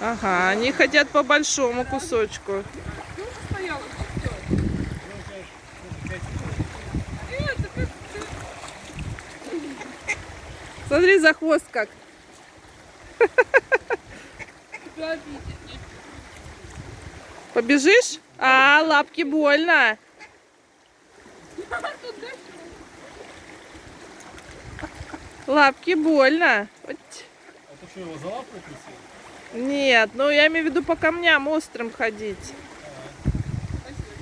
Ага, они хотят по большому кусочку. Смотри за хвост как. Побежишь? А, лапки больно. Лапки больно. Вот. Это что, его за лапу укусил? Нет, ну я имею в виду по камням острым ходить.